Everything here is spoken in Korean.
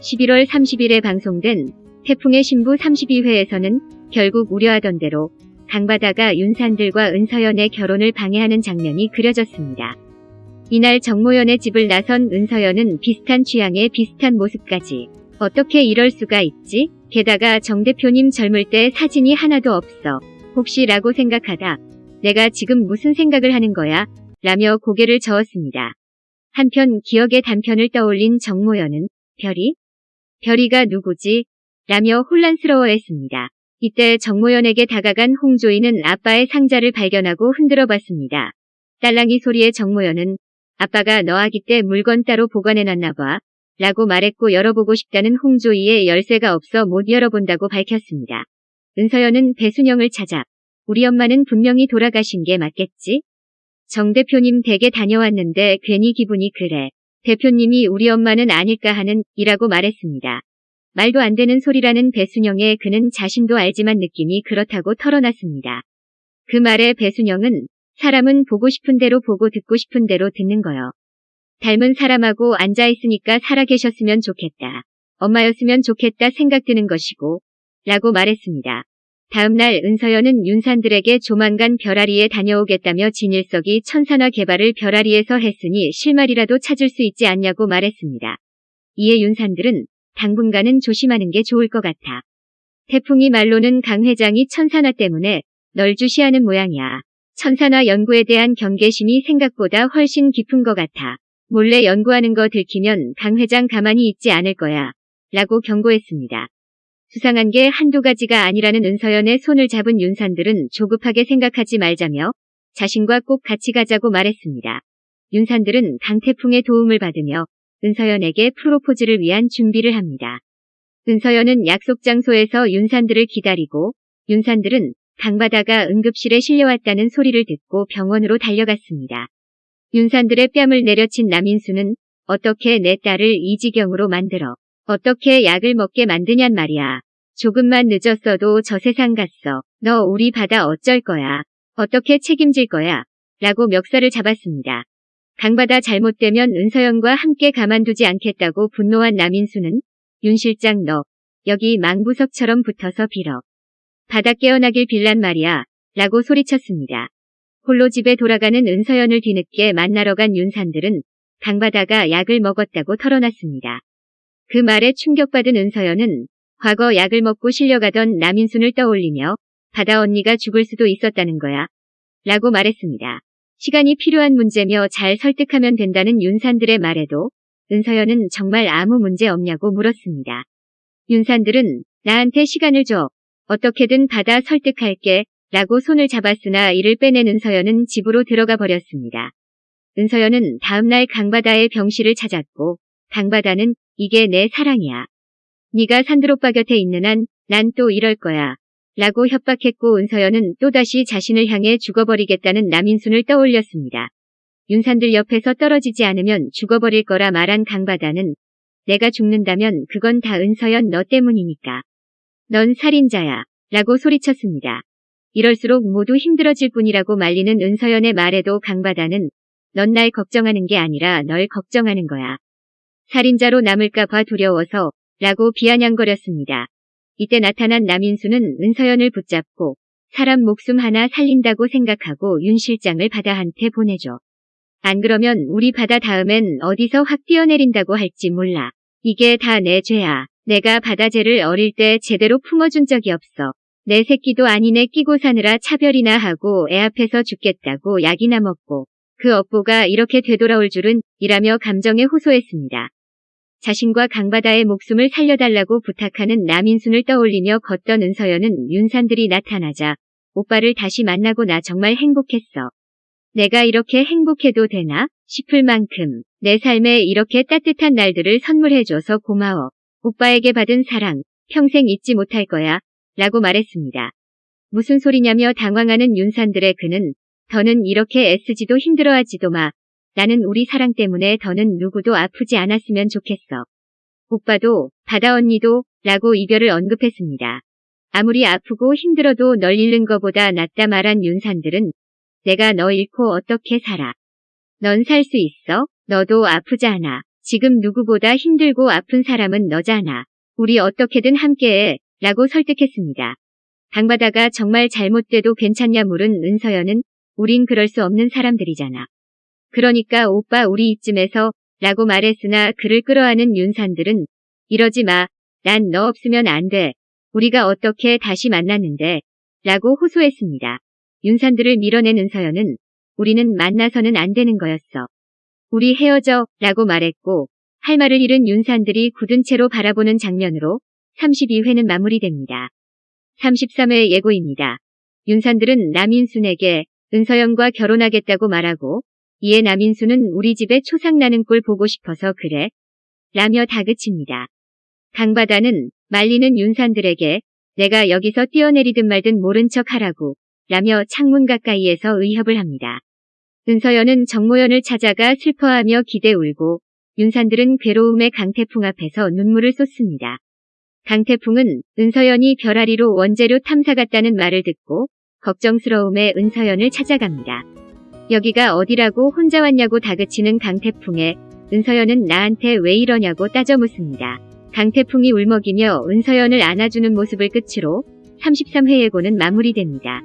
11월 30일에 방송된 태풍의 신부 32회에서는 결국 우려하던 대로 강바다가 윤산들과 은서연의 결혼을 방해하는 장면이 그려졌습니다. 이날 정모연의 집을 나선 은서연은 비슷한 취향에 비슷한 모습까지 어떻게 이럴 수가 있지? 게다가 정 대표님 젊을 때 사진이 하나도 없어. 혹시 라고 생각하다 내가 지금 무슨 생각을 하는 거야? 라며 고개를 저었습니다. 한편 기억의 단편을 떠올린 정모연은 별이? 별이가 누구지? 라며 혼란스러워했습니다. 이때 정모연에게 다가간 홍조이는 아빠의 상자를 발견하고 흔들어 봤습니다. 딸랑이 소리에 정모연은 아빠가 너 아기 때 물건 따로 보관해놨나 봐. 라고 말했고 열어보고 싶다는 홍조이의 열쇠가 없어 못 열어본다고 밝혔습니다. 은서연은 배순영을 찾아 우리 엄마는 분명히 돌아가신 게 맞겠지? 정 대표님 댁에 다녀왔는데 괜히 기분이 그래. 대표님이 우리 엄마는 아닐까 하는 이라고 말했습니다. 말도 안 되는 소리라는 배순영의 그는 자신도 알지만 느낌이 그렇다고 털어놨습니다. 그 말에 배순영은 사람은 보고 싶은 대로 보고 듣고 싶은 대로 듣는 거요. 닮은 사람하고 앉아있으니까 살아계셨으면 좋겠다. 엄마였으면 좋겠다 생각드는 것이고 라고 말했습니다. 다음날 은서연은 윤산들에게 조만간 별아리에 다녀오겠다며 진일석이 천산화 개발을 별아리에서 했으니 실말이라도 찾을 수 있지 않냐고 말했습니다. 이에 윤산들은 당분간은 조심하는 게 좋을 것 같아. 태풍이 말로는 강 회장이 천산화 때문에 널 주시하는 모양이야. 천산화 연구에 대한 경계심이 생각보다 훨씬 깊은 것 같아. 몰래 연구하는 거 들키면 강 회장 가만히 있지 않을 거야. 라고 경고했습니다. 수상한 게 한두 가지가 아니라는 은서연의 손을 잡은 윤산들은 조급하게 생각하지 말자며 자신과 꼭 같이 가자고 말했습니다. 윤산들은 강태풍의 도움을 받으며 은서연에게 프로포즈를 위한 준비를 합니다. 은서연은 약속 장소에서 윤산들을 기다리고 윤산들은 강바다가 응급실에 실려왔다는 소리를 듣고 병원으로 달려갔습니다. 윤산들의 뺨을 내려친 남인수는 어떻게 내 딸을 이 지경으로 만들어 어떻게 약을 먹게 만드냔 말이야. 조금만 늦었어도 저 세상 갔어. 너 우리 바다 어쩔 거야. 어떻게 책임질 거야. 라고 멱살을 잡았습니다. 강바다 잘못되면 은서연과 함께 가만두지 않겠다고 분노한 남인수는 윤 실장 너 여기 망부석처럼 붙어서 빌어. 바다 깨어나길 빌란 말이야. 라고 소리쳤습니다. 홀로 집에 돌아가는 은서연을 뒤늦게 만나러 간 윤산들은 강바다가 약을 먹었다고 털어놨습니다. 그 말에 충격받은 은서연은 과거 약을 먹고 실려가던 남인순을 떠올리며 바다 언니가 죽을 수도 있었다는 거야. 라고 말했습니다. 시간이 필요한 문제며 잘 설득하면 된다는 윤산들의 말에도 은서연은 정말 아무 문제 없냐고 물었습니다. 윤산들은 나한테 시간을 줘. 어떻게든 바다 설득할게. 라고 손을 잡았으나 이를 빼낸 은서연은 집으로 들어가 버렸습니다. 은서연은 다음날 강바다의 병실을 찾았고 강바다는 이게 내 사랑이야. 네가 산드로빠 곁에 있는 한 난 또 이럴 거야. 라고 협박했고 은서연은 또다시 자신을 향해 죽어버리겠다는 남인순을 떠올렸습니다. 윤산들 옆에서 떨어지지 않으면 죽어버릴 거라 말한 강바다는 내가 죽는다면 그건 다 은서연 너 때문이니까. 넌 살인자야. 라고 소리쳤습니다. 이럴수록 모두 힘들어질 뿐이라고 말리는 은서연의 말에도 강바다는 넌 날 걱정하는 게 아니라 널 걱정하는 거야. 살인자로 남을까봐 두려워서 라고 비아냥거렸습니다. 이때 나타난 남인수는 은서연을 붙잡고 사람 목숨 하나 살린다고 생각하고 윤 실장을 바다한테 보내줘. 안 그러면 우리 바다 다음엔 어디서 확 뛰어내린다고 할지 몰라. 이게 다 내 죄야. 내가 바다죄를 어릴 때 제대로 품어준 적이 없어. 내 새끼도 아니네 끼고 사느라 차별이나 하고 애 앞에서 죽겠다고 약이나 먹고 그 업보가 이렇게 되돌아올 줄은 이라며 감정에 호소했습니다. 자신과 강바다의 목숨을 살려달라고 부탁하는 남인순을 떠올리며 걷던 은서연은 윤산들이 나타나자 오빠를 다시 만나고 나 정말 행복했어. 내가 이렇게 행복해도 되나 싶을 만큼 내 삶에 이렇게 따뜻한 날들을 선물해줘서 고마워. 오빠에게 받은 사랑 평생 잊지 못할 거야. 라고 말했습니다. 무슨 소리냐며 당황하는 윤산들의 그는 더는 이렇게 애쓰지도 힘들어하지도 마. 나는 우리 사랑 때문에 더는 누구도 아프지 않았으면 좋겠어. 오빠도 바다 언니도 라고 이별을 언급했습니다. 아무리 아프고 힘들어도 널 잃는 거보다 낫다 말한 윤산들은 내가 너 잃고 어떻게 살아. 넌 살 수 있어? 너도 아프지 않아. 지금 누구보다 힘들고 아픈 사람은 너잖아. 우리 어떻게든 함께해. 라고 설득했습니다. 강바다가 정말 잘못돼도 괜찮냐 물은 은서연은 우린 그럴 수 없는 사람들이잖아. 그러니까 오빠 우리 이쯤에서 라고 말했으나 그를 끌어안은 윤산들은 이러지 마. 난 너 없으면 안 돼. 우리가 어떻게 다시 만났는데 라고 호소했습니다. 윤산들을 밀어낸 은서연은 우리는 만나서는 안 되는 거였어. 우리 헤어져 라고 말했고 할 말을 잃은 윤산들이 굳은 채로 바라보는 장면으로 32회는 마무리됩니다. 33회 예고입니다. 윤산들은 남인순에게 은서연과 결혼하겠다고 말하고 이에 남인수는 우리 집에 초상 나는 꼴 보고 싶어서 그래. 라며 다그칩니다. 강바다는 말리는 윤산들에게 내가 여기서 뛰어내리든 말든 모른 척 하라고 라며 창문 가까이에서 의협을 합니다. 은서연은 정모연을 찾아가 슬퍼하며 기대 울고 윤산들은 괴로움의 강태풍 앞에서 눈물을 쏟습니다. 강태풍은 은서연이 별아리로 원재료 탐사 갔다는 말을 듣고 걱정스러움에 은서연을 찾아갑니다. 여기가 어디라고 혼자 왔냐고 다그치는 강태풍에 은서연은 나한테 왜 이러냐고 따져 묻습니다. 강태풍이 울먹이며 은서연을 안아주는 모습을 끝으로 33회 예고는 마무리됩니다.